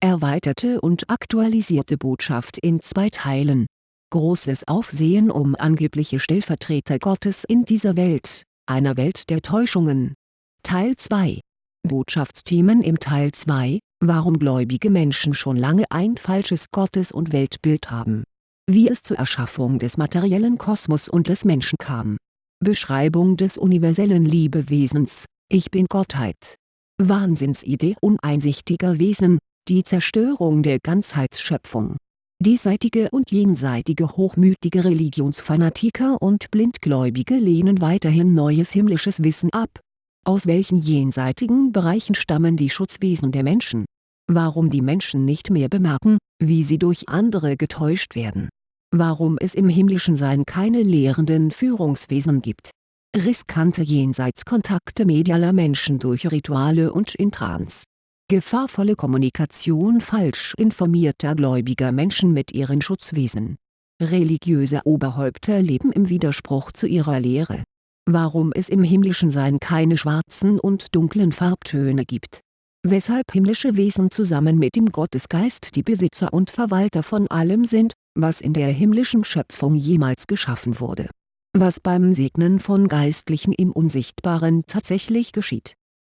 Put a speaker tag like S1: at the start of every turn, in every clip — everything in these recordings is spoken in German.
S1: erweiterte und aktualisierte Botschaft in zwei Teilen. Großes Aufsehen um angebliche Stellvertreter Gottes in dieser Welt, einer Welt der Täuschungen. Teil 2 Botschaftsthemen im Teil 2, warum gläubige Menschen schon lange ein falsches Gottes- und Weltbild haben. Wie es zur Erschaffung des materiellen Kosmos und des Menschen kam. Beschreibung des universellen Liebewesens, Ich bin Gottheit. Wahnsinnsidee uneinsichtiger Wesen, die Zerstörung der Ganzheitsschöpfung. Diesseitige und jenseitige hochmütige Religionsfanatiker und Blindgläubige lehnen weiterhin neues himmlisches Wissen ab. Aus welchen jenseitigen Bereichen stammen die Schutzwesen der Menschen? Warum die Menschen nicht mehr bemerken, wie sie durch andere getäuscht werden? Warum es im himmlischen Sein keine lehrenden Führungswesen gibt? Riskante Jenseitskontakte medialer Menschen durch Rituale und in Trance gefahrvolle Kommunikation falsch informierter gläubiger Menschen mit ihren Schutzwesen. Religiöse Oberhäupter leben im Widerspruch zu ihrer Lehre. Warum es im himmlischen Sein keine schwarzen und dunklen Farbtöne gibt. Weshalb himmlische Wesen zusammen mit dem Gottesgeist die Besitzer und Verwalter von allem sind, was in der himmlischen Schöpfung jemals geschaffen wurde. Was beim Segnen von Geistlichen im Unsichtbaren tatsächlich geschieht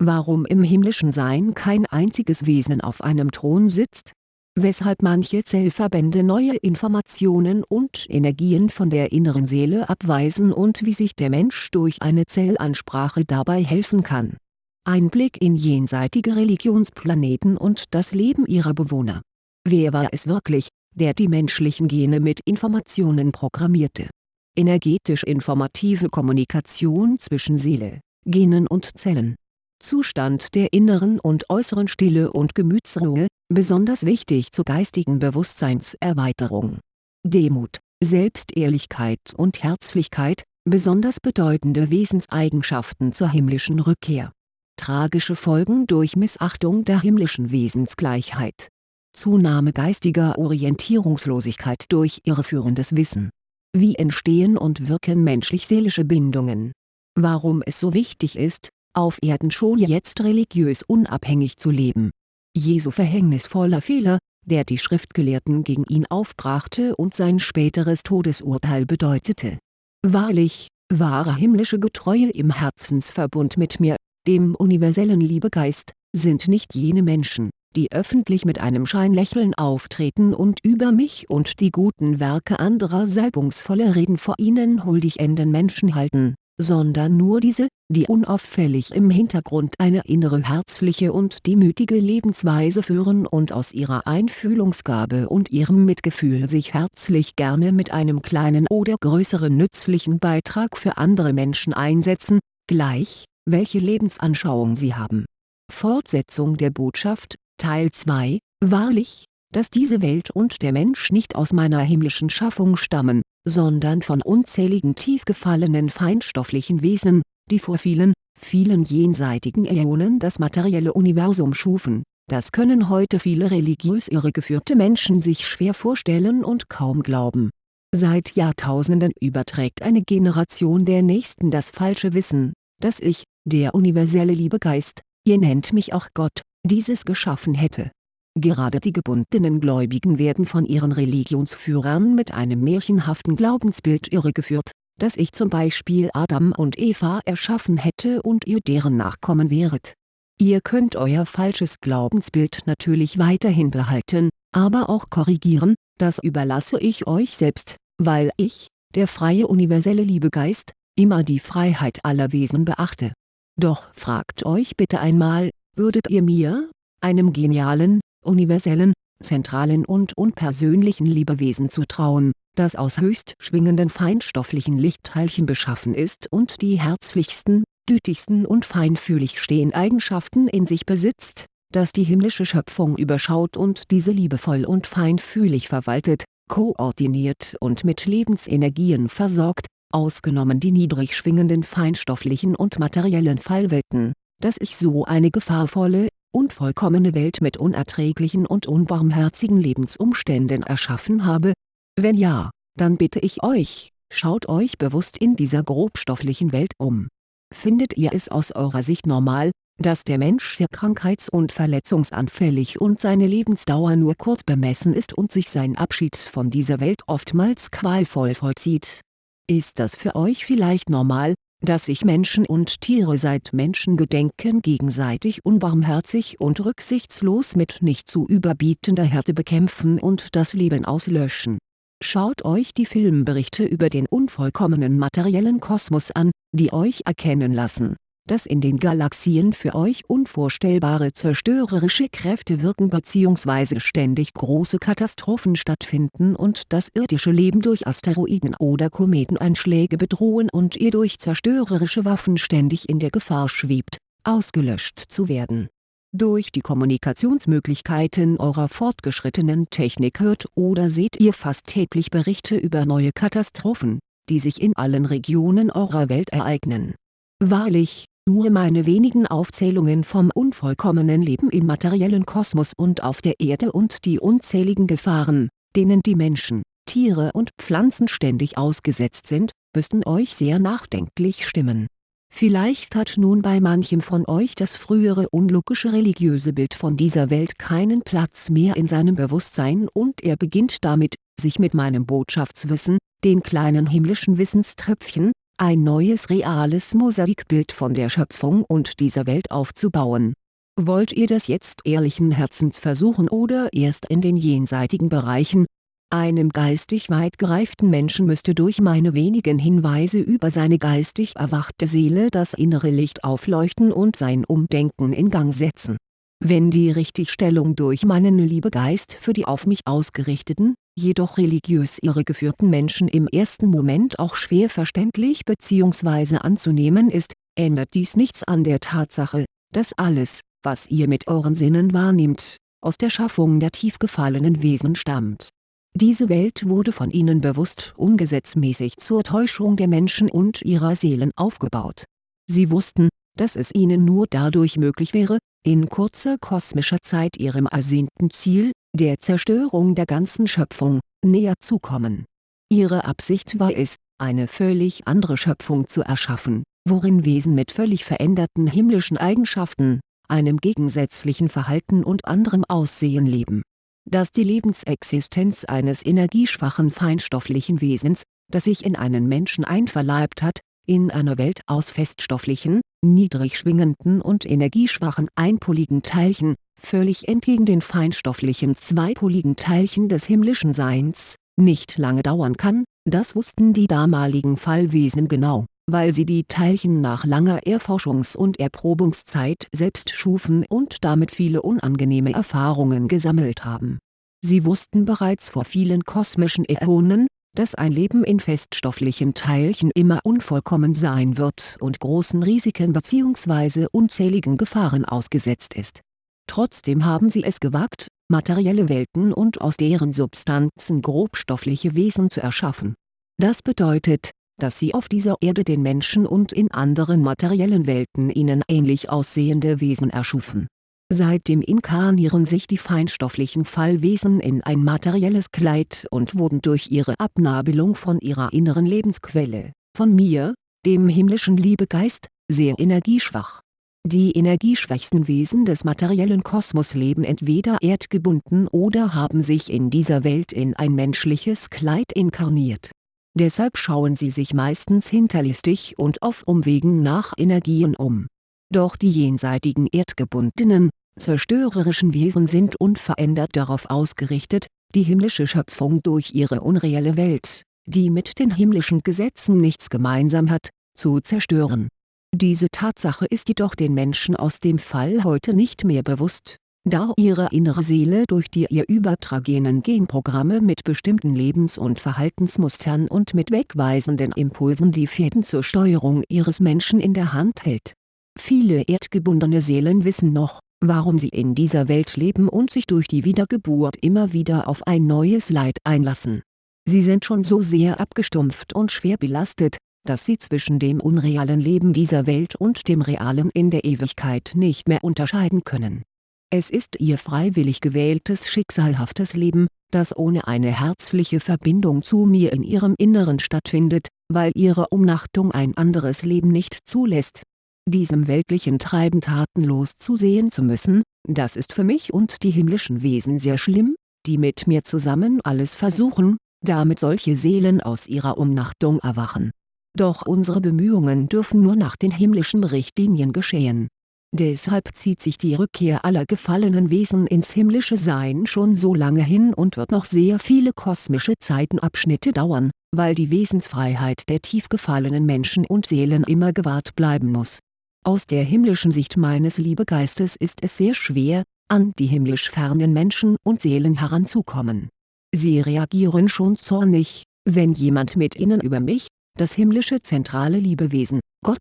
S1: warum im himmlischen Sein kein einziges Wesen auf einem Thron sitzt? Weshalb manche Zellverbände neue Informationen und Energien von der inneren Seele abweisen und wie sich der Mensch durch eine Zellansprache dabei helfen kann. Ein Blick in jenseitige Religionsplaneten und das Leben ihrer Bewohner. Wer war es wirklich, der die menschlichen Gene mit Informationen programmierte? Energetisch informative Kommunikation zwischen Seele, Genen und Zellen Zustand der inneren und äußeren Stille und Gemütsruhe, besonders wichtig zur geistigen Bewusstseinserweiterung. Demut, Selbstehrlichkeit und Herzlichkeit, besonders bedeutende Wesenseigenschaften zur himmlischen Rückkehr. Tragische Folgen durch Missachtung der himmlischen Wesensgleichheit. Zunahme geistiger Orientierungslosigkeit durch irreführendes Wissen. Wie entstehen und wirken menschlich-seelische Bindungen? Warum es so wichtig ist, auf Erden schon jetzt religiös unabhängig zu leben. Jesu verhängnisvoller Fehler, der die Schriftgelehrten gegen ihn aufbrachte und sein späteres Todesurteil bedeutete. Wahrlich, wahre himmlische Getreue im Herzensverbund mit mir, dem universellen Liebegeist, sind nicht jene Menschen, die öffentlich mit einem Scheinlächeln auftreten und über mich und die guten Werke anderer salbungsvolle Reden vor ihnen huldig enden Menschen halten sondern nur diese, die unauffällig im Hintergrund eine innere herzliche und demütige Lebensweise führen und aus ihrer Einfühlungsgabe und ihrem Mitgefühl sich herzlich gerne mit einem kleinen oder größeren nützlichen Beitrag für andere Menschen einsetzen, gleich, welche Lebensanschauung sie haben. Fortsetzung der Botschaft, Teil 2, Wahrlich, dass diese Welt und der Mensch nicht aus meiner himmlischen Schaffung stammen, sondern von unzähligen tief gefallenen feinstofflichen Wesen, die vor vielen, vielen jenseitigen Äonen das materielle Universum schufen. Das können heute viele religiös irregeführte Menschen sich schwer vorstellen und kaum glauben. Seit Jahrtausenden überträgt eine Generation der Nächsten das falsche Wissen, dass ich, der universelle Liebegeist, ihr nennt mich auch Gott, dieses geschaffen hätte Gerade die gebundenen Gläubigen werden von ihren Religionsführern mit einem märchenhaften Glaubensbild irregeführt, dass ich zum Beispiel Adam und Eva erschaffen hätte und ihr deren Nachkommen wäret. Ihr könnt euer falsches Glaubensbild natürlich weiterhin behalten, aber auch korrigieren, das überlasse ich euch selbst, weil ich, der freie universelle Liebegeist, immer die Freiheit aller Wesen beachte. Doch fragt euch bitte einmal, würdet ihr mir, einem genialen, universellen, zentralen und unpersönlichen Liebewesen zutrauen, das aus höchst schwingenden feinstofflichen Lichtteilchen beschaffen ist und die herzlichsten, gütigsten und feinfühligsten Eigenschaften in sich besitzt, das die himmlische Schöpfung überschaut und diese liebevoll und feinfühlig verwaltet, koordiniert und mit Lebensenergien versorgt, ausgenommen die niedrig schwingenden feinstofflichen und materiellen Fallwelten, dass ich so eine gefahrvolle, unvollkommene Welt mit unerträglichen und unbarmherzigen Lebensumständen erschaffen habe? Wenn ja, dann bitte ich euch, schaut euch bewusst in dieser grobstofflichen Welt um. Findet ihr es aus eurer Sicht normal, dass der Mensch sehr krankheits- und verletzungsanfällig und seine Lebensdauer nur kurz bemessen ist und sich sein Abschied von dieser Welt oftmals qualvoll vollzieht. Ist das für euch vielleicht normal, dass sich Menschen und Tiere seit Menschengedenken gegenseitig unbarmherzig und rücksichtslos mit nicht zu überbietender Härte bekämpfen und das Leben auslöschen. Schaut euch die Filmberichte über den unvollkommenen materiellen Kosmos an, die euch erkennen lassen, dass in den Galaxien für euch unvorstellbare zerstörerische Kräfte wirken bzw. ständig große Katastrophen stattfinden und das irdische Leben durch Asteroiden oder Kometeneinschläge bedrohen und ihr durch zerstörerische Waffen ständig in der Gefahr schwebt, ausgelöscht zu werden. Durch die Kommunikationsmöglichkeiten eurer fortgeschrittenen Technik hört oder seht ihr fast täglich Berichte über neue Katastrophen, die sich in allen Regionen eurer Welt ereignen. Wahrlich, nur meine wenigen Aufzählungen vom unvollkommenen Leben im materiellen Kosmos und auf der Erde und die unzähligen Gefahren, denen die Menschen, Tiere und Pflanzen ständig ausgesetzt sind, müssten euch sehr nachdenklich stimmen. Vielleicht hat nun bei manchem von euch das frühere unlogische religiöse Bild von dieser Welt keinen Platz mehr in seinem Bewusstsein und er beginnt damit, sich mit meinem Botschaftswissen, den kleinen himmlischen Wissenströpfchen, ein neues reales Mosaikbild von der Schöpfung und dieser Welt aufzubauen. Wollt ihr das jetzt ehrlichen Herzens versuchen oder erst in den jenseitigen Bereichen? Einem geistig weit gereiften Menschen müsste durch meine wenigen Hinweise über seine geistig erwachte Seele das innere Licht aufleuchten und sein Umdenken in Gang setzen wenn die Richtigstellung durch meinen Liebegeist für die auf mich ausgerichteten, jedoch religiös irregeführten Menschen im ersten Moment auch schwer verständlich bzw. anzunehmen ist, ändert dies nichts an der Tatsache, dass alles, was ihr mit euren Sinnen wahrnehmt, aus der Schaffung der tief gefallenen Wesen stammt. Diese Welt wurde von ihnen bewusst ungesetzmäßig zur Täuschung der Menschen und ihrer Seelen aufgebaut. Sie wussten, dass es ihnen nur dadurch möglich wäre, in kurzer kosmischer Zeit ihrem ersehnten Ziel, der Zerstörung der ganzen Schöpfung, näher zu kommen. Ihre Absicht war es, eine völlig andere Schöpfung zu erschaffen, worin Wesen mit völlig veränderten himmlischen Eigenschaften, einem gegensätzlichen Verhalten und anderem Aussehen leben. Dass die Lebensexistenz eines energieschwachen feinstofflichen Wesens, das sich in einen Menschen einverleibt hat, in einer Welt aus feststofflichen, niedrig schwingenden und energieschwachen einpoligen Teilchen, völlig entgegen den feinstofflichen zweipoligen Teilchen des himmlischen Seins, nicht lange dauern kann, das wussten die damaligen Fallwesen genau, weil sie die Teilchen nach langer Erforschungs- und Erprobungszeit selbst schufen und damit viele unangenehme Erfahrungen gesammelt haben. Sie wussten bereits vor vielen kosmischen Äonen, dass ein Leben in feststofflichen Teilchen immer unvollkommen sein wird und großen Risiken bzw. unzähligen Gefahren ausgesetzt ist. Trotzdem haben sie es gewagt, materielle Welten und aus deren Substanzen grobstoffliche Wesen zu erschaffen. Das bedeutet, dass sie auf dieser Erde den Menschen und in anderen materiellen Welten ihnen ähnlich aussehende Wesen erschufen Seitdem inkarnieren sich die feinstofflichen Fallwesen in ein materielles Kleid und wurden durch ihre Abnabelung von ihrer inneren Lebensquelle, von mir, dem himmlischen Liebegeist, sehr energieschwach. Die energieschwächsten Wesen des materiellen Kosmos leben entweder erdgebunden oder haben sich in dieser Welt in ein menschliches Kleid inkarniert. Deshalb schauen sie sich meistens hinterlistig und auf Umwegen nach Energien um. Doch die jenseitigen erdgebundenen, zerstörerischen Wesen sind unverändert darauf ausgerichtet, die himmlische Schöpfung durch ihre unreelle Welt, die mit den himmlischen Gesetzen nichts gemeinsam hat, zu zerstören. Diese Tatsache ist jedoch den Menschen aus dem Fall heute nicht mehr bewusst, da ihre innere Seele durch die ihr übertragenen Genprogramme mit bestimmten Lebens- und Verhaltensmustern und mit wegweisenden Impulsen die Fäden zur Steuerung ihres Menschen in der Hand hält. Viele erdgebundene Seelen wissen noch, warum sie in dieser Welt leben und sich durch die Wiedergeburt immer wieder auf ein neues Leid einlassen. Sie sind schon so sehr abgestumpft und schwer belastet, dass sie zwischen dem unrealen Leben dieser Welt und dem realen in der Ewigkeit nicht mehr unterscheiden können. Es ist ihr freiwillig gewähltes schicksalhaftes Leben, das ohne eine herzliche Verbindung zu mir in ihrem Inneren stattfindet, weil ihre Umnachtung ein anderes Leben nicht zulässt diesem weltlichen Treiben tatenlos zusehen zu müssen, das ist für mich und die himmlischen Wesen sehr schlimm, die mit mir zusammen alles versuchen, damit solche Seelen aus ihrer Umnachtung erwachen. Doch unsere Bemühungen dürfen nur nach den himmlischen Richtlinien geschehen. Deshalb zieht sich die Rückkehr aller gefallenen Wesen ins himmlische Sein schon so lange hin und wird noch sehr viele kosmische Zeitenabschnitte dauern, weil die Wesensfreiheit der tief gefallenen Menschen und Seelen immer gewahrt bleiben muss. Aus der himmlischen Sicht meines Liebegeistes ist es sehr schwer, an die himmlisch fernen Menschen und Seelen heranzukommen. Sie reagieren schon zornig, wenn jemand mit ihnen über mich, das himmlische zentrale Liebewesen, Gott,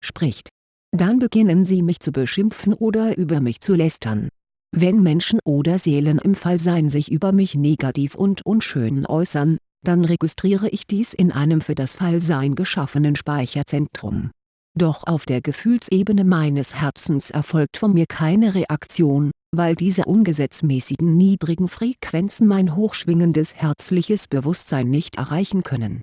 S1: spricht. Dann beginnen sie mich zu beschimpfen oder über mich zu lästern. Wenn Menschen oder Seelen im Fallsein sich über mich negativ und unschön äußern, dann registriere ich dies in einem für das Fallsein geschaffenen Speicherzentrum. Doch auf der Gefühlsebene meines Herzens erfolgt von mir keine Reaktion, weil diese ungesetzmäßigen niedrigen Frequenzen mein hochschwingendes herzliches Bewusstsein nicht erreichen können.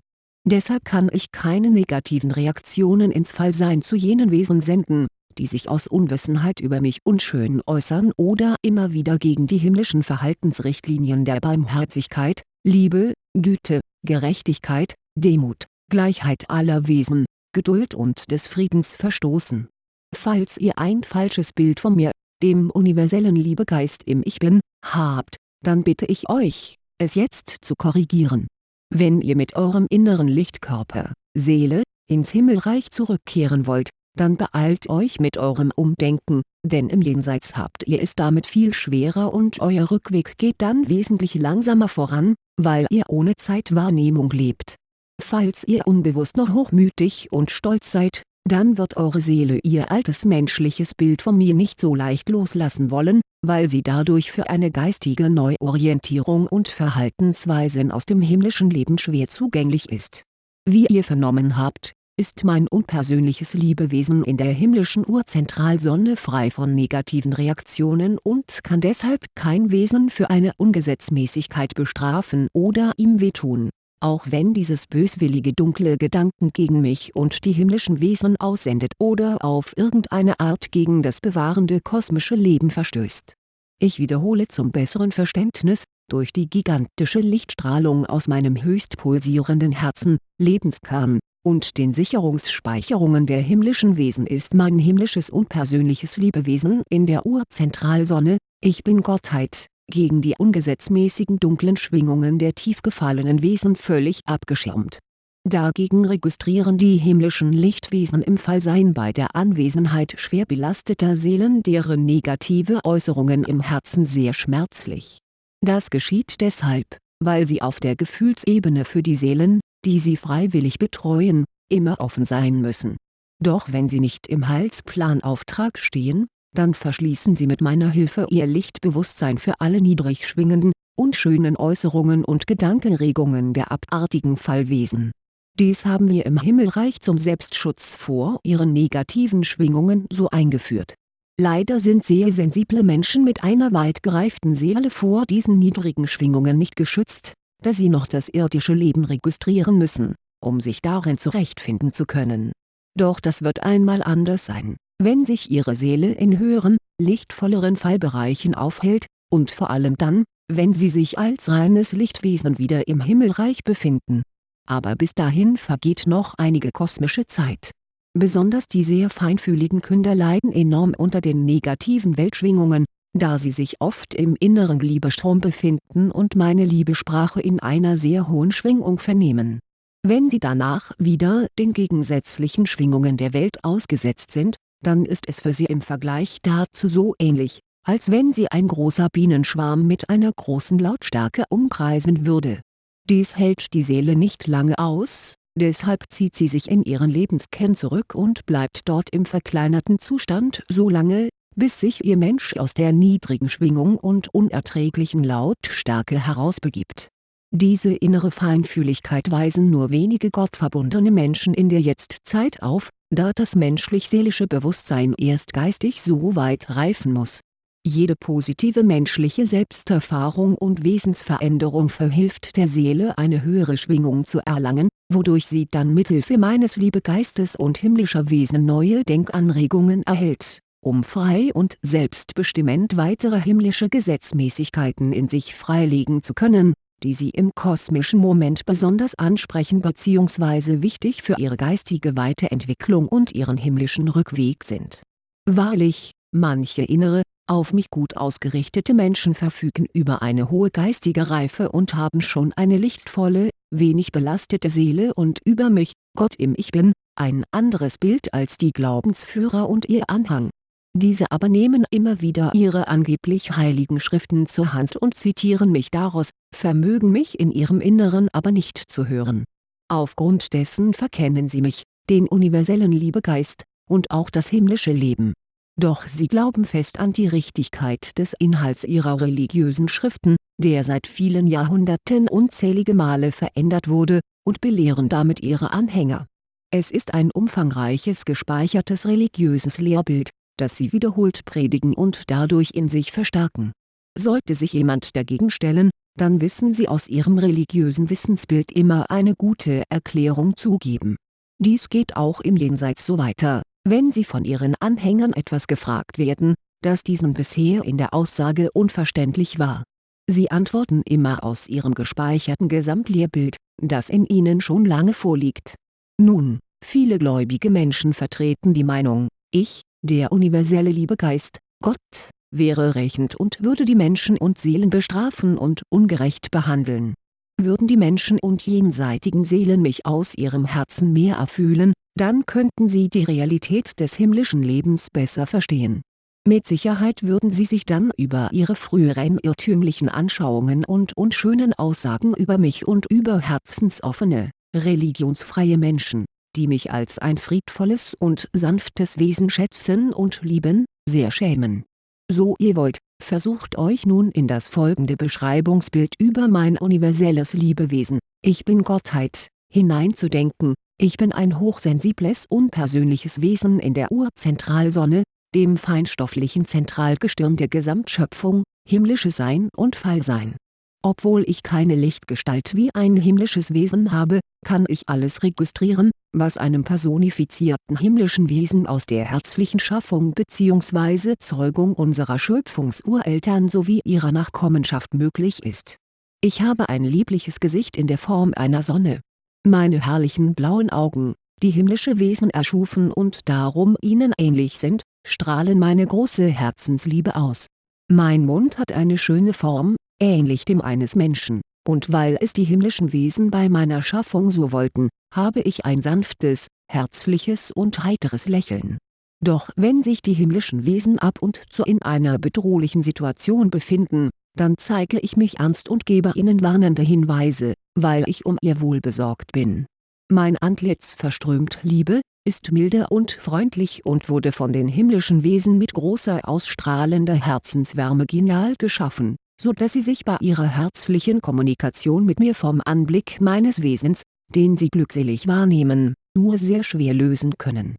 S1: Deshalb kann ich keine negativen Reaktionen ins Fallsein zu jenen Wesen senden, die sich aus Unwissenheit über mich unschön äußern oder immer wieder gegen die himmlischen Verhaltensrichtlinien der Barmherzigkeit, Liebe, Güte, Gerechtigkeit, Demut, Gleichheit aller Wesen, Geduld und des Friedens verstoßen. Falls ihr ein falsches Bild von mir, dem universellen Liebegeist im Ich Bin, habt, dann bitte ich euch, es jetzt zu korrigieren wenn ihr mit eurem inneren Lichtkörper, Seele, ins Himmelreich zurückkehren wollt, dann beeilt euch mit eurem Umdenken, denn im Jenseits habt ihr es damit viel schwerer und euer Rückweg geht dann wesentlich langsamer voran, weil ihr ohne Zeitwahrnehmung lebt. Falls ihr unbewusst noch hochmütig und stolz seid, dann wird eure Seele ihr altes menschliches Bild von mir nicht so leicht loslassen wollen, weil sie dadurch für eine geistige Neuorientierung und Verhaltensweisen aus dem himmlischen Leben schwer zugänglich ist. Wie ihr vernommen habt, ist mein unpersönliches Liebewesen in der himmlischen Urzentralsonne frei von negativen Reaktionen und kann deshalb kein Wesen für eine Ungesetzmäßigkeit bestrafen oder ihm wehtun auch wenn dieses böswillige dunkle Gedanken gegen mich und die himmlischen Wesen aussendet oder auf irgendeine Art gegen das bewahrende kosmische Leben verstößt. Ich wiederhole zum besseren Verständnis, durch die gigantische Lichtstrahlung aus meinem höchst pulsierenden Herzen, Lebenskern, und den Sicherungsspeicherungen der himmlischen Wesen ist mein himmlisches unpersönliches Liebewesen in der Urzentralsonne, ich bin Gottheit, gegen die ungesetzmäßigen dunklen Schwingungen der tief gefallenen Wesen völlig abgeschirmt. Dagegen registrieren die himmlischen Lichtwesen im Fallsein bei der Anwesenheit schwer belasteter Seelen deren negative Äußerungen im Herzen sehr schmerzlich. Das geschieht deshalb, weil sie auf der Gefühlsebene für die Seelen, die sie freiwillig betreuen, immer offen sein müssen. Doch wenn sie nicht im Heilsplanauftrag stehen, dann verschließen sie mit meiner Hilfe ihr Lichtbewusstsein für alle niedrig schwingenden, unschönen Äußerungen und Gedankenregungen der abartigen Fallwesen. Dies haben wir im Himmelreich zum Selbstschutz vor ihren negativen Schwingungen so eingeführt. Leider sind sehr sensible Menschen mit einer weit gereiften Seele vor diesen niedrigen Schwingungen nicht geschützt, da sie noch das irdische Leben registrieren müssen, um sich darin zurechtfinden zu können. Doch das wird einmal anders sein wenn sich ihre Seele in höheren, lichtvolleren Fallbereichen aufhält, und vor allem dann, wenn sie sich als reines Lichtwesen wieder im Himmelreich befinden. Aber bis dahin vergeht noch einige kosmische Zeit. Besonders die sehr feinfühligen Künder leiden enorm unter den negativen Weltschwingungen, da sie sich oft im inneren Liebestrom befinden und meine Liebesprache in einer sehr hohen Schwingung vernehmen. Wenn sie danach wieder den gegensätzlichen Schwingungen der Welt ausgesetzt sind, dann ist es für sie im Vergleich dazu so ähnlich, als wenn sie ein großer Bienenschwarm mit einer großen Lautstärke umkreisen würde. Dies hält die Seele nicht lange aus, deshalb zieht sie sich in ihren Lebenskern zurück und bleibt dort im verkleinerten Zustand so lange, bis sich ihr Mensch aus der niedrigen Schwingung und unerträglichen Lautstärke herausbegibt. Diese innere Feinfühligkeit weisen nur wenige gottverbundene Menschen in der Jetztzeit auf, da das menschlich-seelische Bewusstsein erst geistig so weit reifen muss. Jede positive menschliche Selbsterfahrung und Wesensveränderung verhilft der Seele eine höhere Schwingung zu erlangen, wodurch sie dann mithilfe meines Liebegeistes und himmlischer Wesen neue Denkanregungen erhält, um frei und selbstbestimmend weitere himmlische Gesetzmäßigkeiten in sich freilegen zu können, die sie im kosmischen Moment besonders ansprechen bzw. wichtig für ihre geistige Weiterentwicklung und ihren himmlischen Rückweg sind. Wahrlich, manche innere, auf mich gut ausgerichtete Menschen verfügen über eine hohe geistige Reife und haben schon eine lichtvolle, wenig belastete Seele und über mich, Gott im Ich Bin, ein anderes Bild als die Glaubensführer und ihr Anhang. Diese aber nehmen immer wieder ihre angeblich heiligen Schriften zur Hand und zitieren mich daraus, vermögen mich in ihrem Inneren aber nicht zu hören. Aufgrund dessen verkennen sie mich, den universellen Liebegeist, und auch das himmlische Leben doch sie glauben fest an die Richtigkeit des Inhalts ihrer religiösen Schriften, der seit vielen Jahrhunderten unzählige Male verändert wurde, und belehren damit ihre Anhänger. Es ist ein umfangreiches gespeichertes religiöses Lehrbild, das sie wiederholt predigen und dadurch in sich verstärken. Sollte sich jemand dagegen stellen, dann wissen sie aus ihrem religiösen Wissensbild immer eine gute Erklärung zugeben. Dies geht auch im Jenseits so weiter wenn sie von ihren Anhängern etwas gefragt werden, das diesen bisher in der Aussage unverständlich war. Sie antworten immer aus ihrem gespeicherten Gesamtlehrbild, das in ihnen schon lange vorliegt. Nun, viele gläubige Menschen vertreten die Meinung, ich, der universelle Liebegeist, Gott, wäre rächend und würde die Menschen und Seelen bestrafen und ungerecht behandeln. Würden die Menschen und jenseitigen Seelen mich aus ihrem Herzen mehr erfühlen, dann könnten sie die Realität des himmlischen Lebens besser verstehen. Mit Sicherheit würden sie sich dann über ihre früheren irrtümlichen Anschauungen und unschönen Aussagen über mich und über herzensoffene, religionsfreie Menschen, die mich als ein friedvolles und sanftes Wesen schätzen und lieben, sehr schämen. So ihr wollt, versucht euch nun in das folgende Beschreibungsbild über mein universelles Liebewesen, ich bin Gottheit, hineinzudenken, ich bin ein hochsensibles unpersönliches Wesen in der Urzentralsonne, dem feinstofflichen Zentralgestirn der Gesamtschöpfung, himmlisches Sein und Fallsein. Obwohl ich keine Lichtgestalt wie ein himmlisches Wesen habe, kann ich alles registrieren, was einem personifizierten himmlischen Wesen aus der herzlichen Schaffung bzw. Zeugung unserer Schöpfungsureltern sowie ihrer Nachkommenschaft möglich ist. Ich habe ein liebliches Gesicht in der Form einer Sonne, meine herrlichen blauen Augen, die himmlische Wesen erschufen und darum ihnen ähnlich sind, strahlen meine große Herzensliebe aus. Mein Mund hat eine schöne Form, ähnlich dem eines Menschen, und weil es die himmlischen Wesen bei meiner Schaffung so wollten, habe ich ein sanftes, herzliches und heiteres Lächeln. Doch wenn sich die himmlischen Wesen ab und zu in einer bedrohlichen Situation befinden, dann zeige ich mich ernst und gebe ihnen warnende Hinweise, weil ich um ihr Wohl besorgt bin. Mein Antlitz verströmt Liebe, ist milde und freundlich und wurde von den himmlischen Wesen mit großer ausstrahlender Herzenswärme genial geschaffen, so dass sie sich bei ihrer herzlichen Kommunikation mit mir vom Anblick meines Wesens, den sie glückselig wahrnehmen, nur sehr schwer lösen können.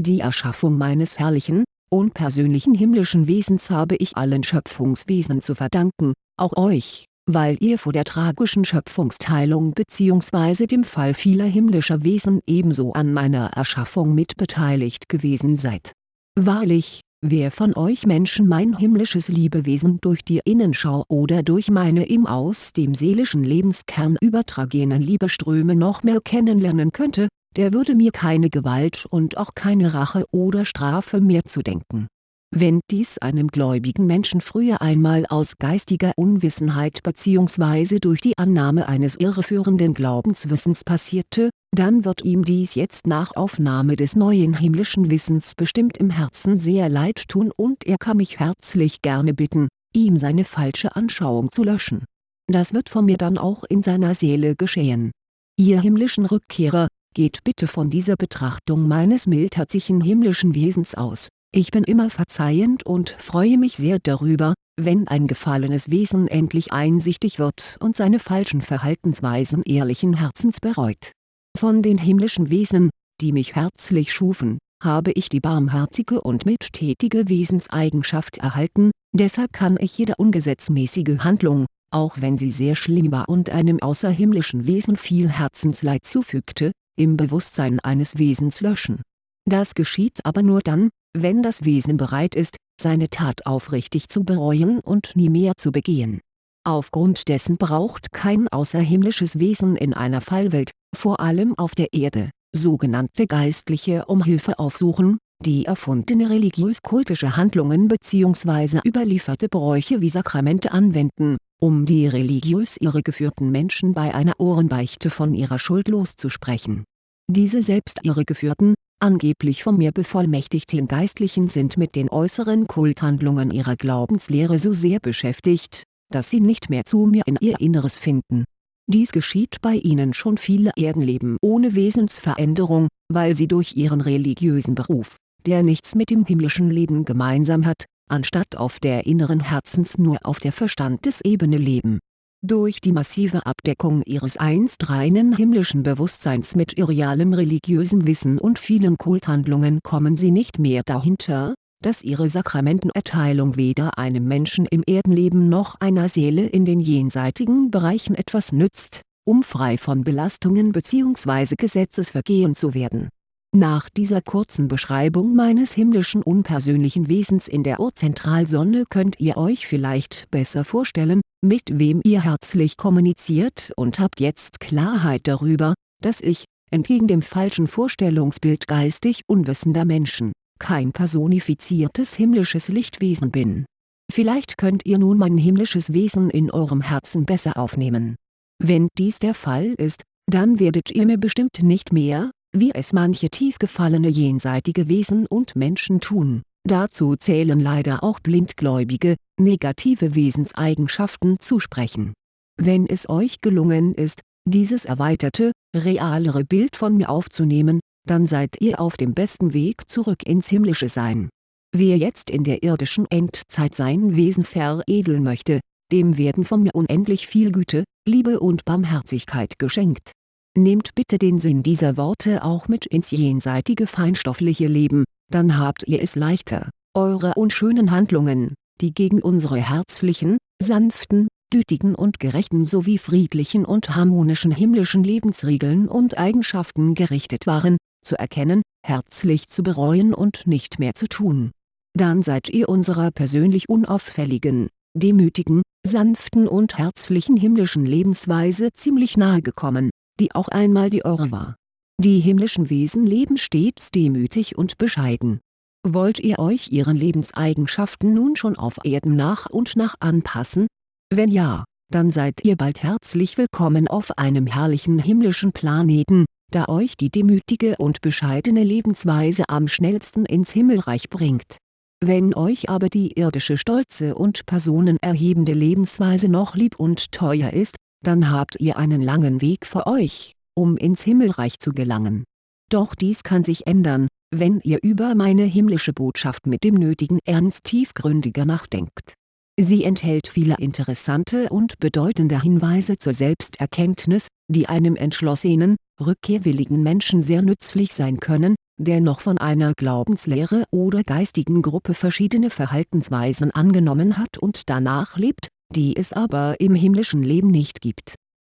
S1: Die Erschaffung meines herrlichen, unpersönlichen himmlischen Wesens habe ich allen Schöpfungswesen zu verdanken, auch euch, weil ihr vor der tragischen Schöpfungsteilung bzw. dem Fall vieler himmlischer Wesen ebenso an meiner Erschaffung mitbeteiligt gewesen seid. Wahrlich, wer von euch Menschen mein himmlisches Liebewesen durch die Innenschau oder durch meine ihm aus dem seelischen Lebenskern übertragenen Liebeströme noch mehr kennenlernen könnte, der würde mir keine Gewalt und auch keine Rache oder Strafe mehr zudenken. Wenn dies einem gläubigen Menschen früher einmal aus geistiger Unwissenheit bzw. durch die Annahme eines irreführenden Glaubenswissens passierte, dann wird ihm dies jetzt nach Aufnahme des neuen himmlischen Wissens bestimmt im Herzen sehr leid tun und er kann mich herzlich gerne bitten, ihm seine falsche Anschauung zu löschen. Das wird von mir dann auch in seiner Seele geschehen. Ihr himmlischen Rückkehrer, Geht bitte von dieser Betrachtung meines mildherzigen himmlischen Wesens aus. Ich bin immer verzeihend und freue mich sehr darüber, wenn ein gefallenes Wesen endlich einsichtig wird und seine falschen Verhaltensweisen ehrlichen Herzens bereut. Von den himmlischen Wesen, die mich herzlich schufen, habe ich die barmherzige und mildtätige Wesenseigenschaft erhalten, deshalb kann ich jede ungesetzmäßige Handlung, auch wenn sie sehr schlimm war und einem außerhimmlischen Wesen viel Herzensleid zufügte, im Bewusstsein eines Wesens löschen. Das geschieht aber nur dann, wenn das Wesen bereit ist, seine Tat aufrichtig zu bereuen und nie mehr zu begehen. Aufgrund dessen braucht kein außerhimmlisches Wesen in einer Fallwelt, vor allem auf der Erde, sogenannte Geistliche um Hilfe aufsuchen, die erfundene religiös-kultische Handlungen bzw. überlieferte Bräuche wie Sakramente anwenden, um die religiös irregeführten Menschen bei einer Ohrenbeichte von ihrer Schuld loszusprechen. Diese selbst irregeführten, angeblich von mir bevollmächtigten Geistlichen sind mit den äußeren Kulthandlungen ihrer Glaubenslehre so sehr beschäftigt, dass sie nicht mehr zu mir in ihr Inneres finden. Dies geschieht bei ihnen schon viele Erdenleben ohne Wesensveränderung, weil sie durch ihren religiösen Beruf, der nichts mit dem himmlischen Leben gemeinsam hat, anstatt auf der inneren Herzens nur auf der Verstandesebene leben durch die massive Abdeckung ihres einst reinen himmlischen Bewusstseins mit irrealem religiösem Wissen und vielen Kulthandlungen kommen sie nicht mehr dahinter, dass ihre Sakramentenerteilung weder einem Menschen im Erdenleben noch einer Seele in den jenseitigen Bereichen etwas nützt, um frei von Belastungen bzw. Gesetzesvergehen zu werden. Nach dieser kurzen Beschreibung meines himmlischen unpersönlichen Wesens in der Urzentralsonne könnt ihr euch vielleicht besser vorstellen, mit wem ihr herzlich kommuniziert und habt jetzt Klarheit darüber, dass ich, entgegen dem falschen Vorstellungsbild geistig unwissender Menschen, kein personifiziertes himmlisches Lichtwesen bin. Vielleicht könnt ihr nun mein himmlisches Wesen in eurem Herzen besser aufnehmen. Wenn dies der Fall ist, dann werdet ihr mir bestimmt nicht mehr, wie es manche tief gefallene jenseitige Wesen und Menschen tun, Dazu zählen leider auch blindgläubige, negative Wesenseigenschaften zusprechen. Wenn es euch gelungen ist, dieses erweiterte, realere Bild von mir aufzunehmen, dann seid ihr auf dem besten Weg zurück ins himmlische Sein. Wer jetzt in der irdischen Endzeit sein Wesen veredeln möchte, dem werden von mir unendlich viel Güte, Liebe und Barmherzigkeit geschenkt. Nehmt bitte den Sinn dieser Worte auch mit ins jenseitige feinstoffliche Leben, dann habt ihr es leichter, eure unschönen Handlungen, die gegen unsere herzlichen, sanften, gütigen und gerechten sowie friedlichen und harmonischen himmlischen Lebensregeln und Eigenschaften gerichtet waren, zu erkennen, herzlich zu bereuen und nicht mehr zu tun. Dann seid ihr unserer persönlich unauffälligen, demütigen, sanften und herzlichen himmlischen Lebensweise ziemlich nahe gekommen, die auch einmal die eure war die himmlischen Wesen leben stets demütig und bescheiden. Wollt ihr euch ihren Lebenseigenschaften nun schon auf Erden nach und nach anpassen? Wenn ja, dann seid ihr bald herzlich willkommen auf einem herrlichen himmlischen Planeten, da euch die demütige und bescheidene Lebensweise am schnellsten ins Himmelreich bringt. Wenn euch aber die irdische stolze und personenerhebende Lebensweise noch lieb und teuer ist, dann habt ihr einen langen Weg vor euch um ins Himmelreich zu gelangen. Doch dies kann sich ändern, wenn ihr über meine himmlische Botschaft mit dem nötigen Ernst tiefgründiger nachdenkt. Sie enthält viele interessante und bedeutende Hinweise zur Selbsterkenntnis, die einem entschlossenen, rückkehrwilligen Menschen sehr nützlich sein können, der noch von einer Glaubenslehre oder geistigen Gruppe verschiedene Verhaltensweisen angenommen hat und danach lebt, die es aber im himmlischen Leben nicht gibt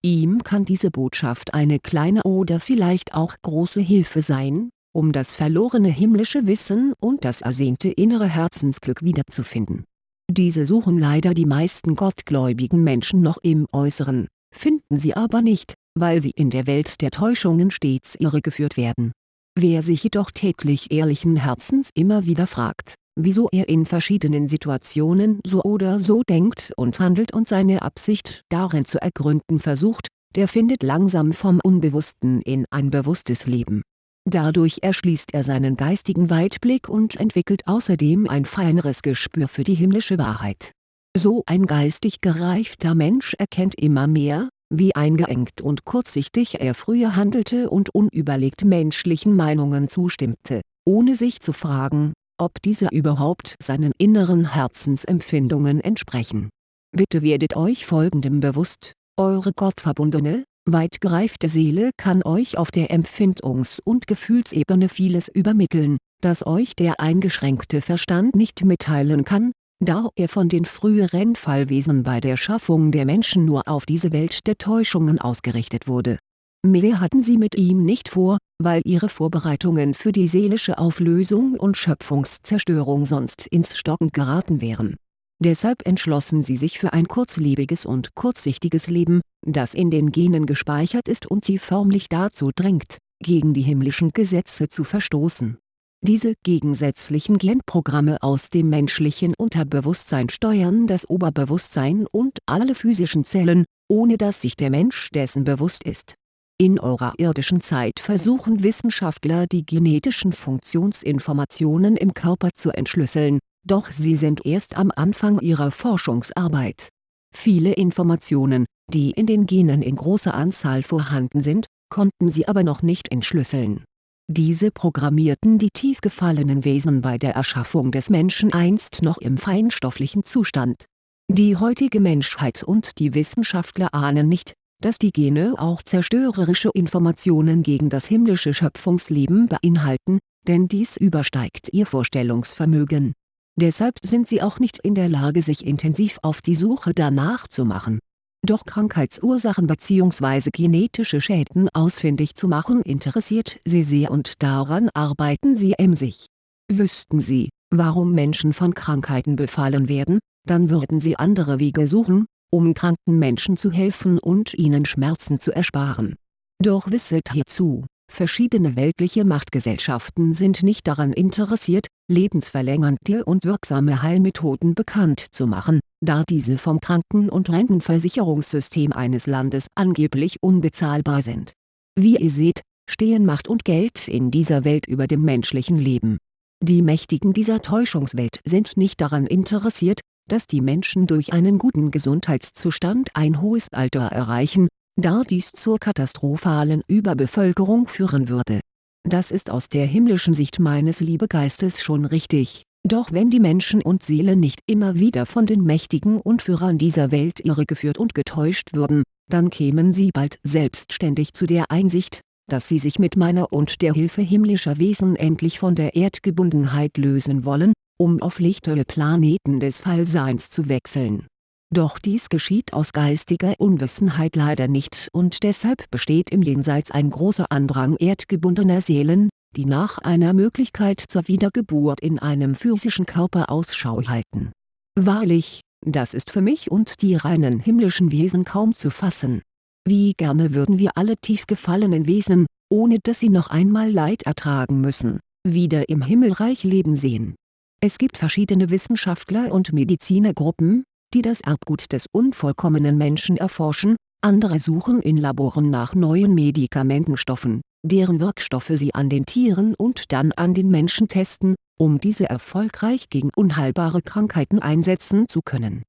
S1: Ihm kann diese Botschaft eine kleine oder vielleicht auch große Hilfe sein, um das verlorene himmlische Wissen und das ersehnte innere Herzensglück wiederzufinden. Diese suchen leider die meisten gottgläubigen Menschen noch im Äußeren, finden sie aber nicht, weil sie in der Welt der Täuschungen stets irregeführt werden. Wer sich jedoch täglich ehrlichen Herzens immer wieder fragt, wieso er in verschiedenen Situationen so oder so denkt und handelt und seine Absicht darin zu ergründen versucht, der findet langsam vom Unbewussten in ein bewusstes Leben. Dadurch erschließt er seinen geistigen Weitblick und entwickelt außerdem ein feineres Gespür für die himmlische Wahrheit. So ein geistig gereifter Mensch erkennt immer mehr, wie eingeengt und kurzsichtig er früher handelte und unüberlegt menschlichen Meinungen zustimmte, ohne sich zu fragen, ob diese überhaupt seinen inneren Herzensempfindungen entsprechen. Bitte werdet euch folgendem bewusst, eure gottverbundene, weit gereifte Seele kann euch auf der Empfindungs- und Gefühlsebene vieles übermitteln, das euch der eingeschränkte Verstand nicht mitteilen kann, da er von den früheren Fallwesen bei der Schaffung der Menschen nur auf diese Welt der Täuschungen ausgerichtet wurde. Mehr hatten sie mit ihm nicht vor, weil ihre Vorbereitungen für die seelische Auflösung und Schöpfungszerstörung sonst ins Stocken geraten wären. Deshalb entschlossen sie sich für ein kurzlebiges und kurzsichtiges Leben, das in den Genen gespeichert ist und sie förmlich dazu drängt, gegen die himmlischen Gesetze zu verstoßen diese gegensätzlichen Genprogramme aus dem menschlichen Unterbewusstsein steuern das Oberbewusstsein und alle physischen Zellen, ohne dass sich der Mensch dessen bewusst ist. In eurer irdischen Zeit versuchen Wissenschaftler die genetischen Funktionsinformationen im Körper zu entschlüsseln, doch sie sind erst am Anfang ihrer Forschungsarbeit. Viele Informationen, die in den Genen in großer Anzahl vorhanden sind, konnten sie aber noch nicht entschlüsseln diese programmierten die tief gefallenen Wesen bei der Erschaffung des Menschen einst noch im feinstofflichen Zustand. Die heutige Menschheit und die Wissenschaftler ahnen nicht, dass die Gene auch zerstörerische Informationen gegen das himmlische Schöpfungsleben beinhalten, denn dies übersteigt ihr Vorstellungsvermögen. Deshalb sind sie auch nicht in der Lage sich intensiv auf die Suche danach zu machen doch Krankheitsursachen bzw. genetische Schäden ausfindig zu machen interessiert sie sehr und daran arbeiten sie emsig. Wüssten sie, warum Menschen von Krankheiten befallen werden, dann würden sie andere Wege suchen, um kranken Menschen zu helfen und ihnen Schmerzen zu ersparen. Doch wisset hierzu, verschiedene weltliche Machtgesellschaften sind nicht daran interessiert, lebensverlängernde und wirksame Heilmethoden bekannt zu machen, da diese vom Kranken- und Rentenversicherungssystem eines Landes angeblich unbezahlbar sind. Wie ihr seht, stehen Macht und Geld in dieser Welt über dem menschlichen Leben. Die Mächtigen dieser Täuschungswelt sind nicht daran interessiert, dass die Menschen durch einen guten Gesundheitszustand ein hohes Alter erreichen, da dies zur katastrophalen Überbevölkerung führen würde. Das ist aus der himmlischen Sicht meines Liebegeistes schon richtig doch wenn die Menschen und Seelen nicht immer wieder von den Mächtigen und Führern dieser Welt irregeführt und getäuscht würden, dann kämen sie bald selbstständig zu der Einsicht, dass sie sich mit meiner und der Hilfe himmlischer Wesen endlich von der Erdgebundenheit lösen wollen, um auf lichtere Planeten des Fallseins zu wechseln. Doch dies geschieht aus geistiger Unwissenheit leider nicht und deshalb besteht im Jenseits ein großer Andrang erdgebundener Seelen, die nach einer Möglichkeit zur Wiedergeburt in einem physischen Körper Ausschau halten. Wahrlich, das ist für mich und die reinen himmlischen Wesen kaum zu fassen. Wie gerne würden wir alle tief gefallenen Wesen, ohne dass sie noch einmal Leid ertragen müssen, wieder im Himmelreich leben sehen. Es gibt verschiedene Wissenschaftler und Medizinergruppen, die das Erbgut des unvollkommenen Menschen erforschen, andere suchen in Laboren nach neuen Medikamentenstoffen, deren Wirkstoffe sie an den Tieren und dann an den Menschen testen, um diese erfolgreich gegen unheilbare Krankheiten einsetzen zu können.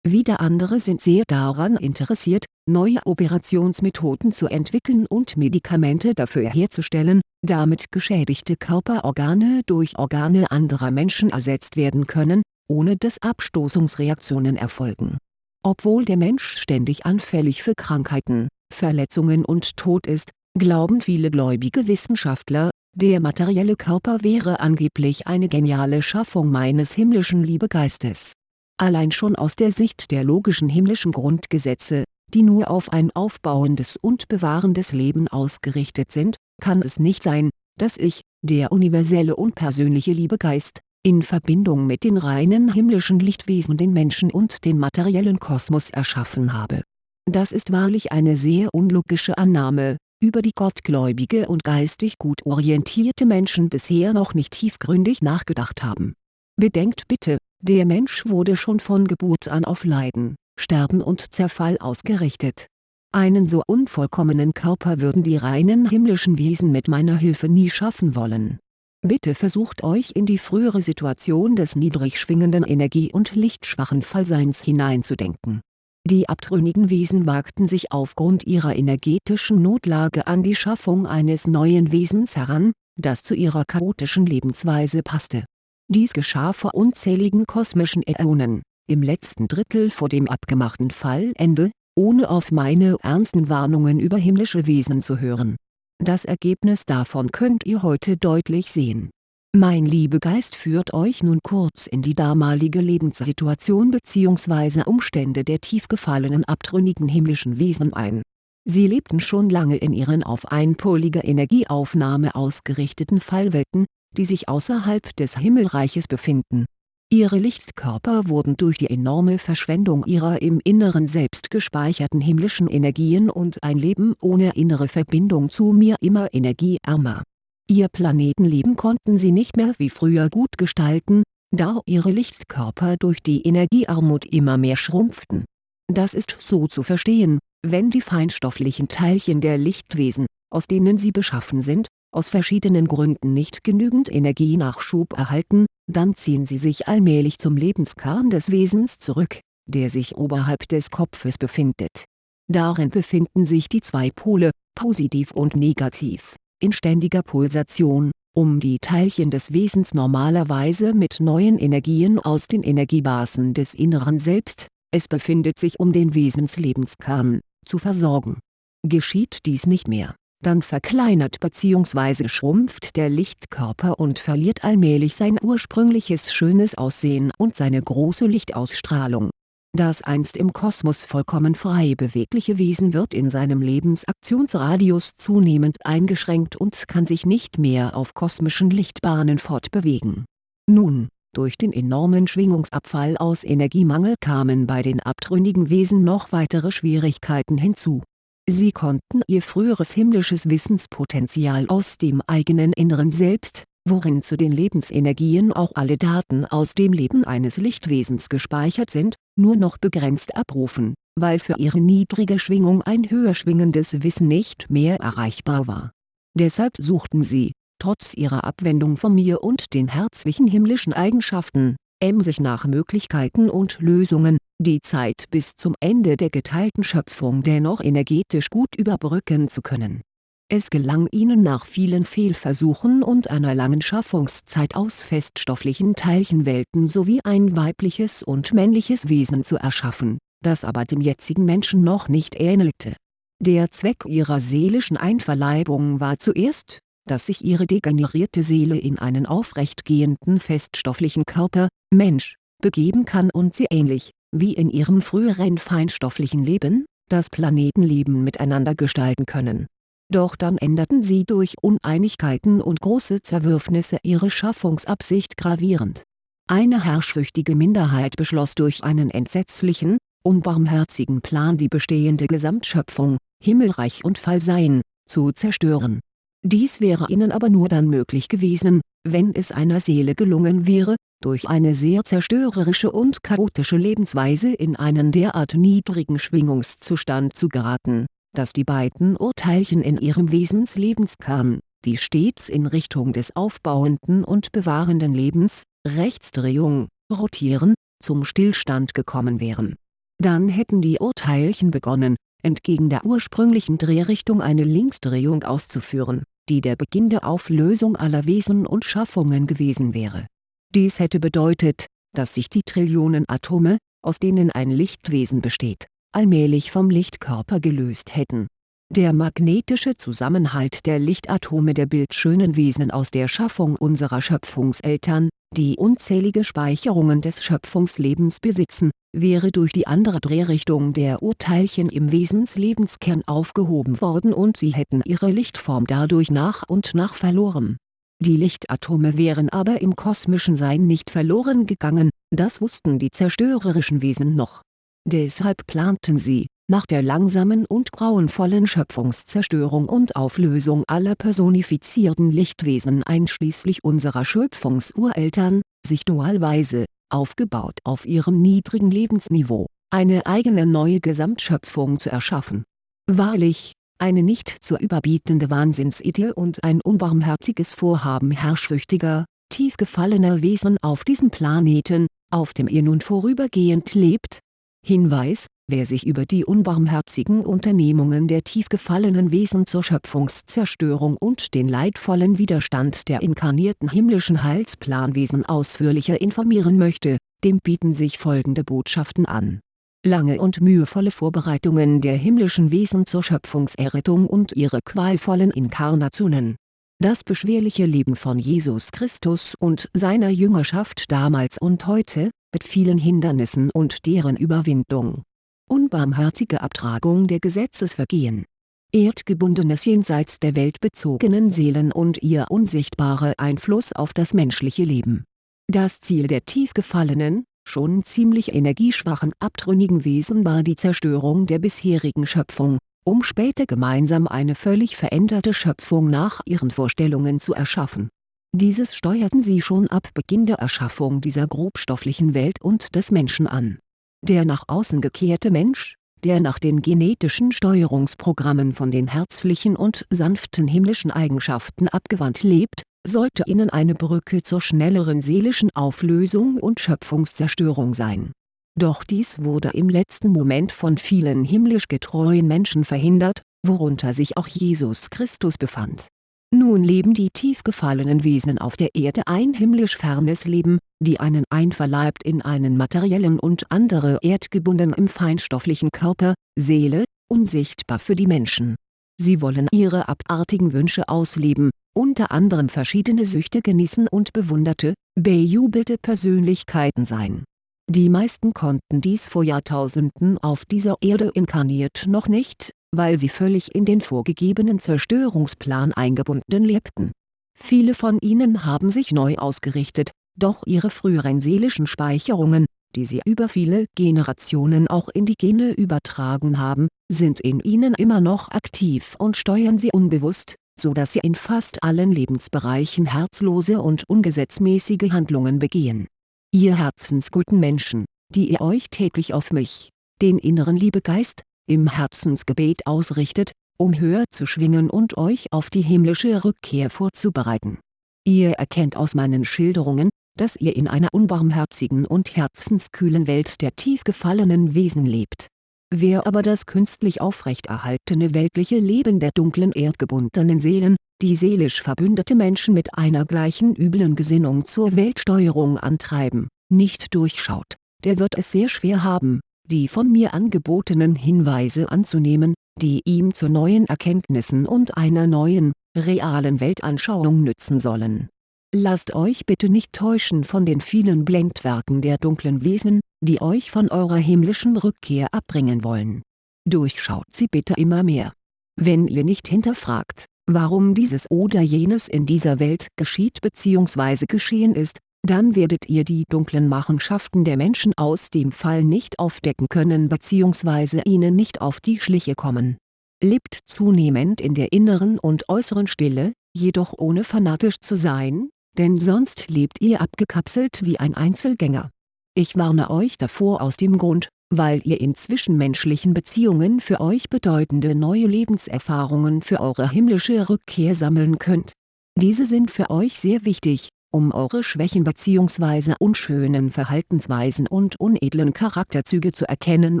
S1: Wieder andere sind sehr daran interessiert, neue Operationsmethoden zu entwickeln und Medikamente dafür herzustellen, damit geschädigte Körperorgane durch Organe anderer Menschen ersetzt werden können, ohne dass Abstoßungsreaktionen erfolgen. Obwohl der Mensch ständig anfällig für Krankheiten, Verletzungen und Tod ist, glauben viele gläubige Wissenschaftler, der materielle Körper wäre angeblich eine geniale Schaffung meines himmlischen Liebegeistes. Allein schon aus der Sicht der logischen himmlischen Grundgesetze, die nur auf ein aufbauendes und bewahrendes Leben ausgerichtet sind, kann es nicht sein, dass ich, der universelle und persönliche Liebegeist, in Verbindung mit den reinen himmlischen Lichtwesen den Menschen und den materiellen Kosmos erschaffen habe. Das ist wahrlich eine sehr unlogische Annahme, über die gottgläubige und geistig gut orientierte Menschen bisher noch nicht tiefgründig nachgedacht haben. Bedenkt bitte, der Mensch wurde schon von Geburt an auf Leiden, Sterben und Zerfall ausgerichtet. Einen so unvollkommenen Körper würden die reinen himmlischen Wesen mit meiner Hilfe nie schaffen wollen. Bitte versucht euch in die frühere Situation des niedrig schwingenden Energie- und lichtschwachen Fallseins hineinzudenken die abtrünnigen Wesen wagten sich aufgrund ihrer energetischen Notlage an die Schaffung eines neuen Wesens heran, das zu ihrer chaotischen Lebensweise passte. Dies geschah vor unzähligen kosmischen Äonen, im letzten Drittel vor dem abgemachten Fallende, ohne auf meine ernsten Warnungen über himmlische Wesen zu hören. Das Ergebnis davon könnt ihr heute deutlich sehen. Mein Liebegeist führt euch nun kurz in die damalige Lebenssituation bzw. Umstände der tief gefallenen abtrünnigen himmlischen Wesen ein. Sie lebten schon lange in ihren auf einpolige Energieaufnahme ausgerichteten Fallwelten, die sich außerhalb des Himmelreiches befinden. Ihre Lichtkörper wurden durch die enorme Verschwendung ihrer im Inneren selbst gespeicherten himmlischen Energien und ein Leben ohne innere Verbindung zu mir immer energieärmer Ihr Planetenleben konnten sie nicht mehr wie früher gut gestalten, da ihre Lichtkörper durch die Energiearmut immer mehr schrumpften. Das ist so zu verstehen, wenn die feinstofflichen Teilchen der Lichtwesen, aus denen sie beschaffen sind, aus verschiedenen Gründen nicht genügend Energienachschub erhalten, dann ziehen sie sich allmählich zum Lebenskern des Wesens zurück, der sich oberhalb des Kopfes befindet. Darin befinden sich die zwei Pole, positiv und negativ in ständiger Pulsation, um die Teilchen des Wesens normalerweise mit neuen Energien aus den Energiebasen des Inneren Selbst, es befindet sich um den Wesenslebenskern, zu versorgen. Geschieht dies nicht mehr, dann verkleinert bzw. schrumpft der Lichtkörper und verliert allmählich sein ursprüngliches schönes Aussehen und seine große Lichtausstrahlung das einst im Kosmos vollkommen frei bewegliche Wesen wird in seinem Lebensaktionsradius zunehmend eingeschränkt und kann sich nicht mehr auf kosmischen Lichtbahnen fortbewegen. Nun, durch den enormen Schwingungsabfall aus Energiemangel kamen bei den abtrünnigen Wesen noch weitere Schwierigkeiten hinzu. Sie konnten ihr früheres himmlisches Wissenspotenzial aus dem eigenen Inneren Selbst, worin zu den Lebensenergien auch alle Daten aus dem Leben eines Lichtwesens gespeichert sind, nur noch begrenzt abrufen, weil für ihre niedrige Schwingung ein höher schwingendes Wissen nicht mehr erreichbar war. Deshalb suchten sie, trotz ihrer Abwendung von mir und den herzlichen himmlischen Eigenschaften, emsig nach Möglichkeiten und Lösungen, die Zeit bis zum Ende der geteilten Schöpfung dennoch energetisch gut überbrücken zu können es gelang ihnen nach vielen Fehlversuchen und einer langen Schaffungszeit aus feststofflichen Teilchenwelten sowie ein weibliches und männliches Wesen zu erschaffen, das aber dem jetzigen Menschen noch nicht ähnelte. Der Zweck ihrer seelischen Einverleibung war zuerst, dass sich ihre degenerierte Seele in einen aufrechtgehenden feststofflichen Körper, Mensch, begeben kann und sie ähnlich, wie in ihrem früheren feinstofflichen Leben, das Planetenleben miteinander gestalten können doch dann änderten sie durch Uneinigkeiten und große Zerwürfnisse ihre Schaffungsabsicht gravierend. Eine herrschsüchtige Minderheit beschloss durch einen entsetzlichen, unbarmherzigen Plan die bestehende Gesamtschöpfung, Himmelreich und Fallsein, zu zerstören. Dies wäre ihnen aber nur dann möglich gewesen, wenn es einer Seele gelungen wäre, durch eine sehr zerstörerische und chaotische Lebensweise in einen derart niedrigen Schwingungszustand zu geraten dass die beiden Urteilchen in ihrem Wesenslebenskern, die stets in Richtung des aufbauenden und bewahrenden Lebens, Rechtsdrehung, rotieren, zum Stillstand gekommen wären. Dann hätten die Urteilchen begonnen, entgegen der ursprünglichen Drehrichtung eine Linksdrehung auszuführen, die der Beginn der Auflösung aller Wesen und Schaffungen gewesen wäre. Dies hätte bedeutet, dass sich die Trillionen Atome, aus denen ein Lichtwesen besteht, allmählich vom Lichtkörper gelöst hätten. Der magnetische Zusammenhalt der Lichtatome der bildschönen Wesen aus der Schaffung unserer Schöpfungseltern, die unzählige Speicherungen des Schöpfungslebens besitzen, wäre durch die andere Drehrichtung der Urteilchen im Wesenslebenskern aufgehoben worden und sie hätten ihre Lichtform dadurch nach und nach verloren. Die Lichtatome wären aber im kosmischen Sein nicht verloren gegangen, das wussten die zerstörerischen Wesen noch Deshalb planten sie, nach der langsamen und grauenvollen Schöpfungszerstörung und Auflösung aller personifizierten Lichtwesen einschließlich unserer Schöpfungsureltern, sich dualweise, aufgebaut auf ihrem niedrigen Lebensniveau, eine eigene neue Gesamtschöpfung zu erschaffen. Wahrlich, eine nicht zu überbietende Wahnsinnsidee und ein unbarmherziges Vorhaben herrschsüchtiger, tief gefallener Wesen auf diesem Planeten, auf dem ihr nun vorübergehend lebt, Hinweis, wer sich über die unbarmherzigen Unternehmungen der tief gefallenen Wesen zur Schöpfungszerstörung und den leidvollen Widerstand der inkarnierten himmlischen Heilsplanwesen ausführlicher informieren möchte, dem bieten sich folgende Botschaften an. Lange und mühevolle Vorbereitungen der himmlischen Wesen zur Schöpfungserrettung und ihre qualvollen Inkarnationen Das beschwerliche Leben von Jesus Christus und seiner Jüngerschaft damals und heute, mit vielen Hindernissen und deren Überwindung. Unbarmherzige Abtragung der Gesetzesvergehen. Erdgebundenes jenseits der Welt bezogenen Seelen und ihr unsichtbarer Einfluss auf das menschliche Leben. Das Ziel der tief gefallenen, schon ziemlich energieschwachen abtrünnigen Wesen war die Zerstörung der bisherigen Schöpfung, um später gemeinsam eine völlig veränderte Schöpfung nach ihren Vorstellungen zu erschaffen. Dieses steuerten sie schon ab Beginn der Erschaffung dieser grobstofflichen Welt und des Menschen an. Der nach außen gekehrte Mensch, der nach den genetischen Steuerungsprogrammen von den herzlichen und sanften himmlischen Eigenschaften abgewandt lebt, sollte ihnen eine Brücke zur schnelleren seelischen Auflösung und Schöpfungszerstörung sein. Doch dies wurde im letzten Moment von vielen himmlisch getreuen Menschen verhindert, worunter sich auch Jesus Christus befand. Nun leben die tief gefallenen Wesen auf der Erde ein himmlisch fernes Leben, die einen einverleibt in einen materiellen und andere erdgebunden im feinstofflichen Körper, Seele, unsichtbar für die Menschen. Sie wollen ihre abartigen Wünsche ausleben, unter anderem verschiedene Süchte genießen und bewunderte, bejubelte Persönlichkeiten sein. Die meisten konnten dies vor Jahrtausenden auf dieser Erde inkarniert noch nicht, weil sie völlig in den vorgegebenen Zerstörungsplan eingebunden lebten. Viele von ihnen haben sich neu ausgerichtet, doch ihre früheren seelischen Speicherungen, die sie über viele Generationen auch in die Gene übertragen haben, sind in ihnen immer noch aktiv und steuern sie unbewusst, so dass sie in fast allen Lebensbereichen herzlose und ungesetzmäßige Handlungen begehen. Ihr herzensguten Menschen, die ihr euch täglich auf mich, den inneren Liebegeist, im Herzensgebet ausrichtet, um höher zu schwingen und euch auf die himmlische Rückkehr vorzubereiten. Ihr erkennt aus meinen Schilderungen, dass ihr in einer unbarmherzigen und herzenskühlen Welt der tief gefallenen Wesen lebt Wer aber das künstlich aufrechterhaltene weltliche Leben der dunklen erdgebundenen Seelen, die seelisch verbündete Menschen mit einer gleichen üblen Gesinnung zur Weltsteuerung antreiben, nicht durchschaut, der wird es sehr schwer haben, die von mir angebotenen Hinweise anzunehmen, die ihm zu neuen Erkenntnissen und einer neuen, realen Weltanschauung nützen sollen Lasst euch bitte nicht täuschen von den vielen Blendwerken der dunklen Wesen, die euch von eurer himmlischen Rückkehr abbringen wollen. Durchschaut sie bitte immer mehr. Wenn ihr nicht hinterfragt, warum dieses oder jenes in dieser Welt geschieht bzw. geschehen ist, dann werdet ihr die dunklen Machenschaften der Menschen aus dem Fall nicht aufdecken können bzw. ihnen nicht auf die Schliche kommen. Lebt zunehmend in der inneren und äußeren Stille, jedoch ohne fanatisch zu sein, denn sonst lebt ihr abgekapselt wie ein Einzelgänger. Ich warne euch davor aus dem Grund, weil ihr in zwischenmenschlichen Beziehungen für euch bedeutende neue Lebenserfahrungen für eure himmlische Rückkehr sammeln könnt. Diese sind für euch sehr wichtig, um eure Schwächen bzw. unschönen Verhaltensweisen und unedlen Charakterzüge zu erkennen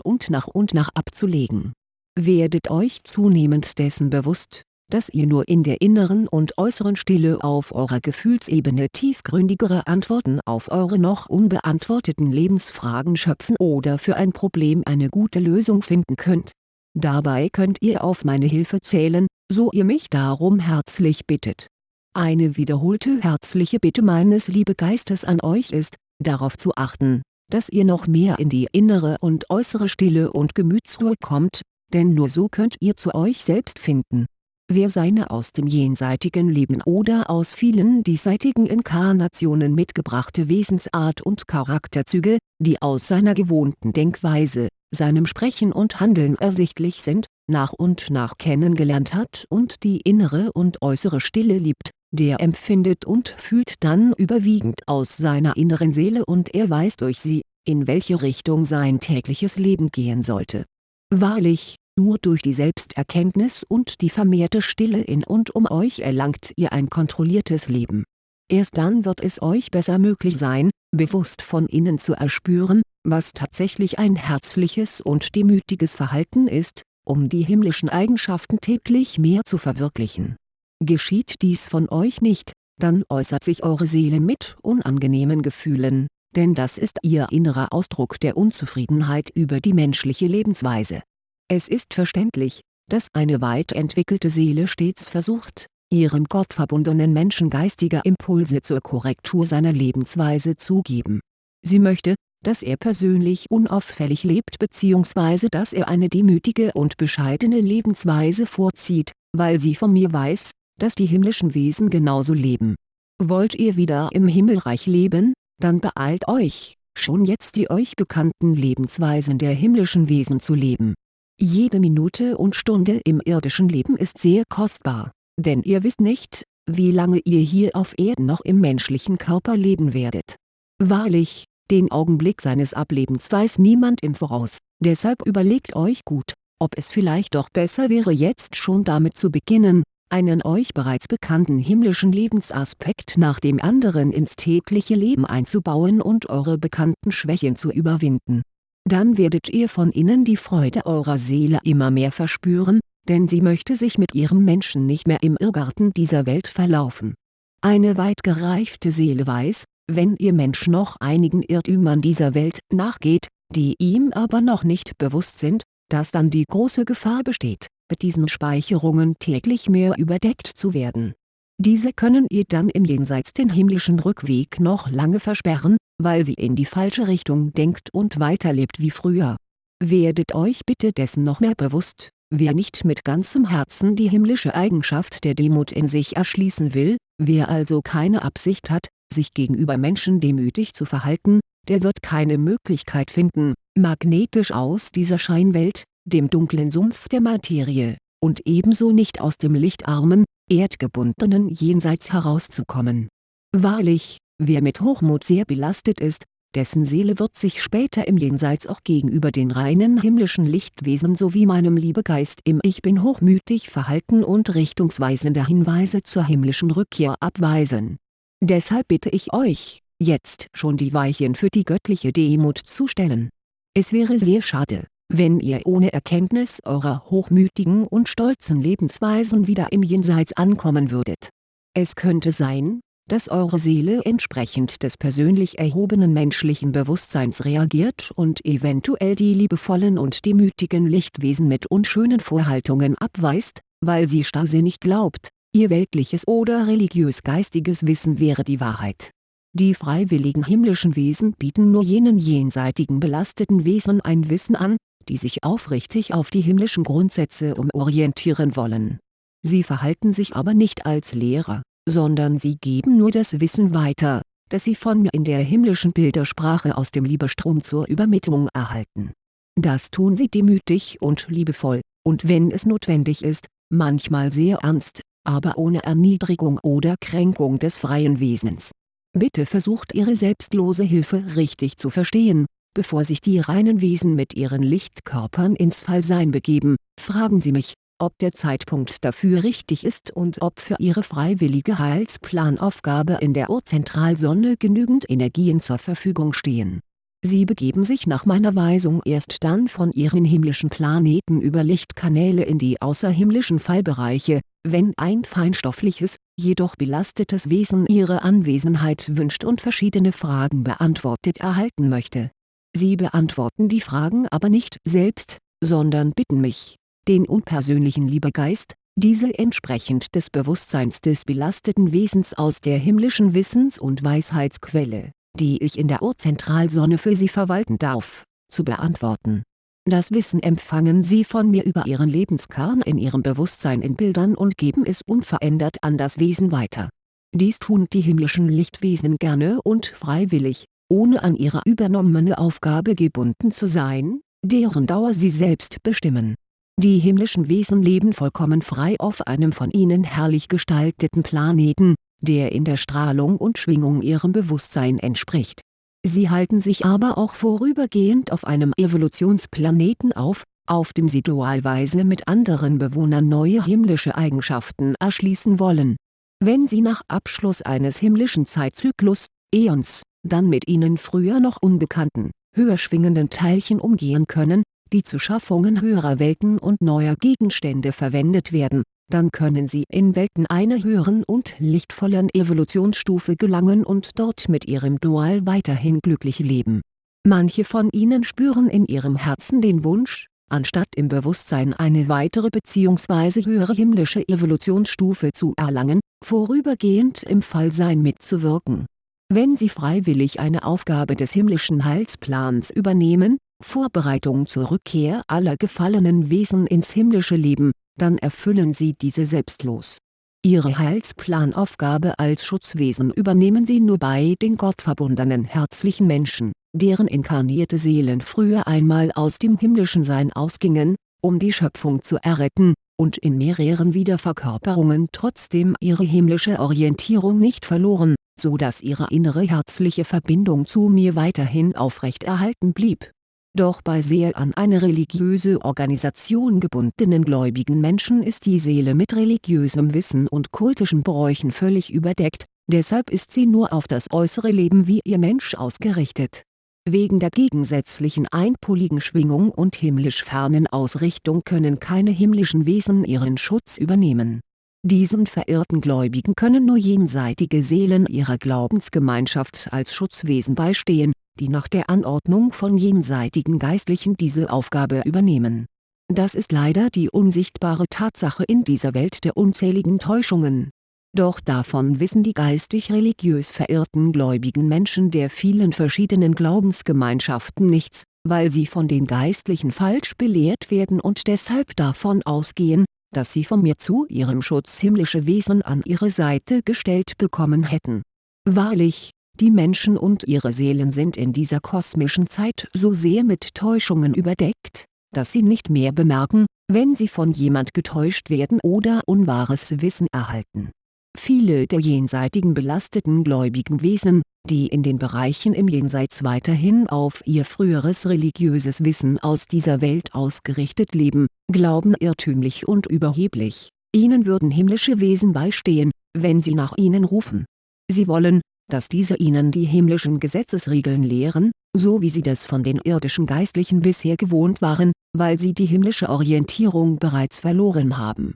S1: und nach und nach abzulegen. Werdet euch zunehmend dessen bewusst, dass ihr nur in der inneren und äußeren Stille auf eurer Gefühlsebene tiefgründigere Antworten auf eure noch unbeantworteten Lebensfragen schöpfen oder für ein Problem eine gute Lösung finden könnt. Dabei könnt ihr auf meine Hilfe zählen, so ihr mich darum herzlich bittet. Eine wiederholte herzliche Bitte meines Liebegeistes an euch ist, darauf zu achten, dass ihr noch mehr in die innere und äußere Stille und Gemütsruhe kommt, denn nur so könnt ihr zu euch selbst finden. Wer seine aus dem jenseitigen Leben oder aus vielen diesseitigen Inkarnationen mitgebrachte Wesensart und Charakterzüge, die aus seiner gewohnten Denkweise, seinem Sprechen und Handeln ersichtlich sind, nach und nach kennengelernt hat und die innere und äußere Stille liebt, der empfindet und fühlt dann überwiegend aus seiner inneren Seele und er weiß durch sie, in welche Richtung sein tägliches Leben gehen sollte. Wahrlich, nur durch die Selbsterkenntnis und die vermehrte Stille in und um euch erlangt ihr ein kontrolliertes Leben. Erst dann wird es euch besser möglich sein, bewusst von innen zu erspüren, was tatsächlich ein herzliches und demütiges Verhalten ist, um die himmlischen Eigenschaften täglich mehr zu verwirklichen. Geschieht dies von euch nicht, dann äußert sich eure Seele mit unangenehmen Gefühlen, denn das ist ihr innerer Ausdruck der Unzufriedenheit über die menschliche Lebensweise es ist verständlich, dass eine weit entwickelte Seele stets versucht, ihrem gottverbundenen Menschen geistige Impulse zur Korrektur seiner Lebensweise zu geben. Sie möchte, dass er persönlich unauffällig lebt bzw. dass er eine demütige und bescheidene Lebensweise vorzieht, weil sie von mir weiß, dass die himmlischen Wesen genauso leben. Wollt ihr wieder im Himmelreich leben, dann beeilt euch, schon jetzt die euch bekannten Lebensweisen der himmlischen Wesen zu leben. Jede Minute und Stunde im irdischen Leben ist sehr kostbar, denn ihr wisst nicht, wie lange ihr hier auf Erden noch im menschlichen Körper leben werdet. Wahrlich, den Augenblick seines Ablebens weiß niemand im Voraus, deshalb überlegt euch gut, ob es vielleicht doch besser wäre jetzt schon damit zu beginnen, einen euch bereits bekannten himmlischen Lebensaspekt nach dem anderen ins tägliche Leben einzubauen und eure bekannten Schwächen zu überwinden. Dann werdet ihr von innen die Freude eurer Seele immer mehr verspüren, denn sie möchte sich mit ihrem Menschen nicht mehr im Irrgarten dieser Welt verlaufen. Eine weit gereifte Seele weiß, wenn ihr Mensch noch einigen Irrtümern dieser Welt nachgeht, die ihm aber noch nicht bewusst sind, dass dann die große Gefahr besteht, mit diesen Speicherungen täglich mehr überdeckt zu werden. Diese können ihr dann im Jenseits den himmlischen Rückweg noch lange versperren, weil sie in die falsche Richtung denkt und weiterlebt wie früher. Werdet euch bitte dessen noch mehr bewusst, wer nicht mit ganzem Herzen die himmlische Eigenschaft der Demut in sich erschließen will, wer also keine Absicht hat, sich gegenüber Menschen demütig zu verhalten, der wird keine Möglichkeit finden, magnetisch aus dieser Scheinwelt, dem dunklen Sumpf der Materie, und ebenso nicht aus dem lichtarmen, erdgebundenen Jenseits herauszukommen. Wahrlich, wer mit Hochmut sehr belastet ist, dessen Seele wird sich später im Jenseits auch gegenüber den reinen himmlischen Lichtwesen sowie meinem Liebegeist im Ich Bin hochmütig verhalten und richtungsweisende Hinweise zur himmlischen Rückkehr abweisen. Deshalb bitte ich euch, jetzt schon die Weichen für die göttliche Demut zu stellen. Es wäre sehr schade, wenn ihr ohne Erkenntnis eurer hochmütigen und stolzen Lebensweisen wieder im Jenseits ankommen würdet. Es könnte sein, dass eure Seele entsprechend des persönlich erhobenen menschlichen Bewusstseins reagiert und eventuell die liebevollen und demütigen Lichtwesen mit unschönen Vorhaltungen abweist, weil sie starrsinnig glaubt, ihr weltliches oder religiös-geistiges Wissen wäre die Wahrheit. Die freiwilligen himmlischen Wesen bieten nur jenen jenseitigen belasteten Wesen ein Wissen an, die sich aufrichtig auf die himmlischen Grundsätze umorientieren wollen. Sie verhalten sich aber nicht als Lehrer, sondern sie geben nur das Wissen weiter, das sie von mir in der himmlischen Bildersprache aus dem Liebestrom zur Übermittlung erhalten. Das tun sie demütig und liebevoll, und wenn es notwendig ist, manchmal sehr ernst, aber ohne Erniedrigung oder Kränkung des freien Wesens. Bitte versucht Ihre selbstlose Hilfe richtig zu verstehen, bevor sich die reinen Wesen mit ihren Lichtkörpern ins Fallsein begeben, fragen Sie mich, ob der Zeitpunkt dafür richtig ist und ob für Ihre freiwillige Heilsplanaufgabe in der Urzentralsonne genügend Energien zur Verfügung stehen. Sie begeben sich nach meiner Weisung erst dann von ihren himmlischen Planeten über Lichtkanäle in die außerhimmlischen Fallbereiche, wenn ein feinstoffliches, jedoch belastetes Wesen ihre Anwesenheit wünscht und verschiedene Fragen beantwortet erhalten möchte Sie beantworten die Fragen aber nicht selbst, sondern bitten mich, den unpersönlichen Liebegeist, diese entsprechend des Bewusstseins des belasteten Wesens aus der himmlischen Wissens- und Weisheitsquelle, die ich in der Urzentralsonne für Sie verwalten darf, zu beantworten. Das Wissen empfangen Sie von mir über Ihren Lebenskern in Ihrem Bewusstsein in Bildern und geben es unverändert an das Wesen weiter. Dies tun die himmlischen Lichtwesen gerne und freiwillig, ohne an ihre übernommene Aufgabe gebunden zu sein, deren Dauer sie selbst bestimmen. Die himmlischen Wesen leben vollkommen frei auf einem von ihnen herrlich gestalteten Planeten, der in der Strahlung und Schwingung ihrem Bewusstsein entspricht. Sie halten sich aber auch vorübergehend auf einem Evolutionsplaneten auf, auf dem sie dualweise mit anderen Bewohnern neue himmlische Eigenschaften erschließen wollen. Wenn sie nach Abschluss eines himmlischen Zeitzyklus, Äons, dann mit ihnen früher noch unbekannten, höher schwingenden Teilchen umgehen können, die zu Schaffungen höherer Welten und neuer Gegenstände verwendet werden, dann können sie in Welten einer höheren und lichtvollen Evolutionsstufe gelangen und dort mit ihrem Dual weiterhin glücklich leben. Manche von ihnen spüren in ihrem Herzen den Wunsch, anstatt im Bewusstsein eine weitere bzw. höhere himmlische Evolutionsstufe zu erlangen, vorübergehend im Fallsein mitzuwirken. Wenn Sie freiwillig eine Aufgabe des himmlischen Heilsplans übernehmen, Vorbereitung zur Rückkehr aller gefallenen Wesen ins himmlische Leben, dann erfüllen Sie diese selbstlos. Ihre Heilsplanaufgabe als Schutzwesen übernehmen Sie nur bei den gottverbundenen herzlichen Menschen deren inkarnierte Seelen früher einmal aus dem himmlischen Sein ausgingen, um die Schöpfung zu erretten, und in mehreren Wiederverkörperungen trotzdem ihre himmlische Orientierung nicht verloren, so dass ihre innere herzliche Verbindung zu mir weiterhin aufrechterhalten blieb. Doch bei sehr an eine religiöse Organisation gebundenen gläubigen Menschen ist die Seele mit religiösem Wissen und kultischen Bräuchen völlig überdeckt, deshalb ist sie nur auf das äußere Leben wie ihr Mensch ausgerichtet Wegen der gegensätzlichen einpoligen Schwingung und himmlisch fernen Ausrichtung können keine himmlischen Wesen ihren Schutz übernehmen. Diesen verirrten Gläubigen können nur jenseitige Seelen ihrer Glaubensgemeinschaft als Schutzwesen beistehen, die nach der Anordnung von jenseitigen Geistlichen diese Aufgabe übernehmen. Das ist leider die unsichtbare Tatsache in dieser Welt der unzähligen Täuschungen doch davon wissen die geistig-religiös verirrten gläubigen Menschen der vielen verschiedenen Glaubensgemeinschaften nichts, weil sie von den Geistlichen falsch belehrt werden und deshalb davon ausgehen, dass sie von mir zu ihrem Schutz himmlische Wesen an ihre Seite gestellt bekommen hätten. Wahrlich, die Menschen und ihre Seelen sind in dieser kosmischen Zeit so sehr mit Täuschungen überdeckt, dass sie nicht mehr bemerken, wenn sie von jemand getäuscht werden oder unwahres Wissen erhalten Viele der jenseitigen belasteten gläubigen Wesen, die in den Bereichen im Jenseits weiterhin auf ihr früheres religiöses Wissen aus dieser Welt ausgerichtet leben, glauben irrtümlich und überheblich, ihnen würden himmlische Wesen beistehen, wenn sie nach ihnen rufen. Sie wollen, dass diese ihnen die himmlischen Gesetzesregeln lehren, so wie sie das von den irdischen Geistlichen bisher gewohnt waren, weil sie die himmlische Orientierung bereits verloren haben.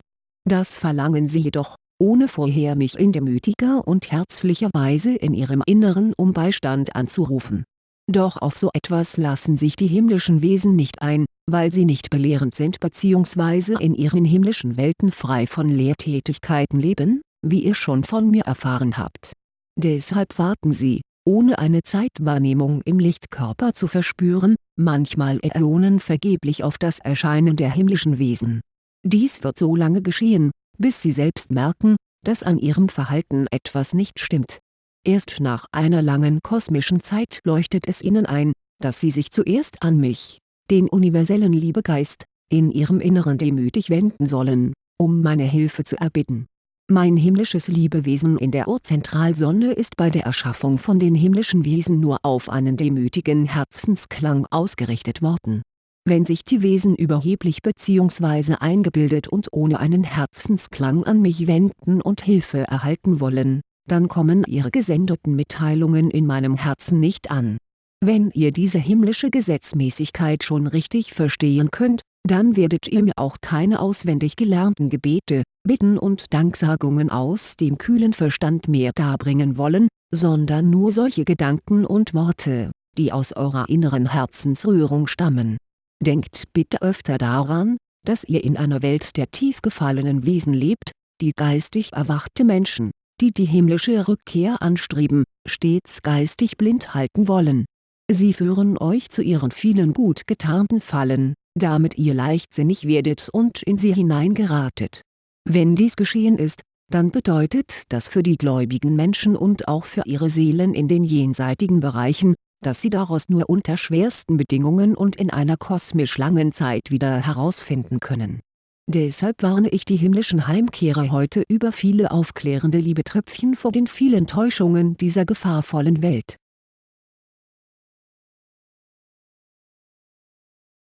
S1: Das verlangen sie jedoch, ohne vorher mich in demütiger und herzlicher Weise in ihrem Inneren um Beistand anzurufen. Doch auf so etwas lassen sich die himmlischen Wesen nicht ein, weil sie nicht belehrend sind bzw. in ihren himmlischen Welten frei von Lehrtätigkeiten leben, wie ihr schon von mir erfahren habt. Deshalb warten sie, ohne eine Zeitwahrnehmung im Lichtkörper zu verspüren, manchmal Äonen vergeblich auf das Erscheinen der himmlischen Wesen. Dies wird so lange geschehen, bis sie selbst merken, dass an ihrem Verhalten etwas nicht stimmt. Erst nach einer langen kosmischen Zeit leuchtet es ihnen ein, dass sie sich zuerst an mich, den universellen Liebegeist, in ihrem Inneren demütig wenden sollen, um meine Hilfe zu erbitten. Mein himmlisches Liebewesen in der Urzentralsonne ist bei der Erschaffung von den himmlischen Wesen nur auf einen demütigen Herzensklang ausgerichtet worden wenn sich die Wesen überheblich bzw. eingebildet und ohne einen Herzensklang an mich wenden und Hilfe erhalten wollen, dann kommen ihre gesendeten Mitteilungen in meinem Herzen nicht an. Wenn ihr diese himmlische Gesetzmäßigkeit schon richtig verstehen könnt, dann werdet ihr mir auch keine auswendig gelernten Gebete, Bitten und Danksagungen aus dem kühlen Verstand mehr darbringen wollen, sondern nur solche Gedanken und Worte, die aus eurer inneren Herzensrührung stammen Denkt bitte öfter daran, dass ihr in einer Welt der tief gefallenen Wesen lebt, die geistig erwachte Menschen, die die himmlische Rückkehr anstreben, stets geistig blind halten wollen. Sie führen euch zu ihren vielen gut getarnten Fallen, damit ihr leichtsinnig werdet und in sie hineingeratet. Wenn dies geschehen ist, dann bedeutet das für die gläubigen Menschen und auch für ihre Seelen in den jenseitigen Bereichen, dass sie daraus nur unter schwersten Bedingungen und in einer kosmisch langen Zeit wieder herausfinden können. Deshalb warne ich die himmlischen Heimkehrer heute über viele aufklärende Liebetröpfchen vor den vielen Täuschungen dieser gefahrvollen Welt